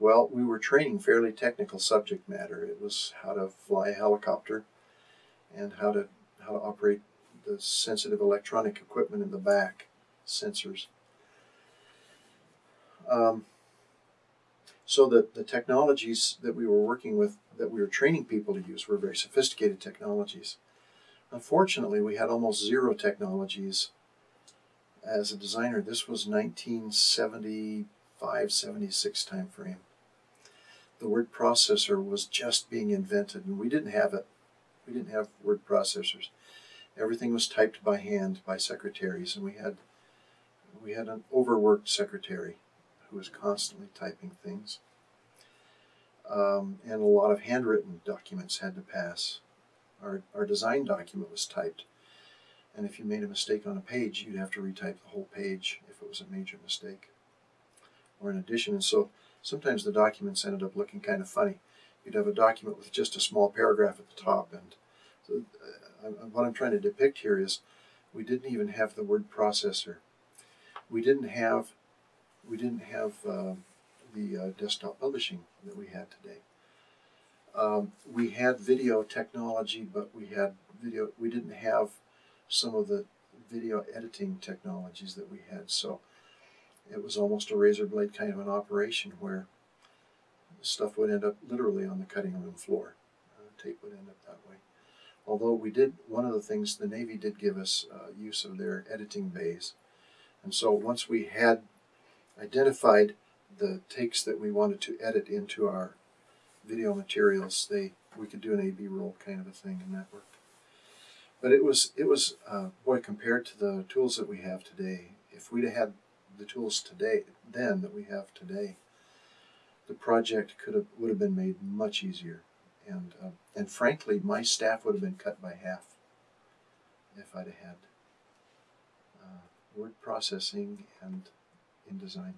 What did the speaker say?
Well, we were training fairly technical subject matter. It was how to fly a helicopter and how to how to operate the sensitive electronic equipment in the back, sensors. Um, so that the technologies that we were working with, that we were training people to use, were very sophisticated technologies. Unfortunately, we had almost zero technologies as a designer. This was 1975, 76 time frame. The word processor was just being invented, and we didn't have it. We didn't have word processors. Everything was typed by hand by secretaries, and we had we had an overworked secretary who was constantly typing things. Um, and a lot of handwritten documents had to pass. Our, our design document was typed. And if you made a mistake on a page, you'd have to retype the whole page if it was a major mistake or an addition. And so sometimes the documents ended up looking kind of funny. You'd have a document with just a small paragraph at the top. And so, uh, what I'm trying to depict here is we didn't even have the word processor. We didn't have we didn't have uh, the uh, desktop publishing that we had today. Um, we had video technology, but we had video. We didn't have some of the video editing technologies that we had. So it was almost a razor blade kind of an operation where stuff would end up literally on the cutting room floor. Uh, tape would end up that way. Although we did, one of the things the Navy did give us uh, use of their editing bays. And so once we had identified the takes that we wanted to edit into our video materials, they we could do an A-B roll kind of a thing, and that worked. But it was it was uh, boy compared to the tools that we have today. If we'd have had the tools today then that we have today, the project could have would have been made much easier, and uh, and frankly, my staff would have been cut by half if I'd have had uh, word processing and InDesign.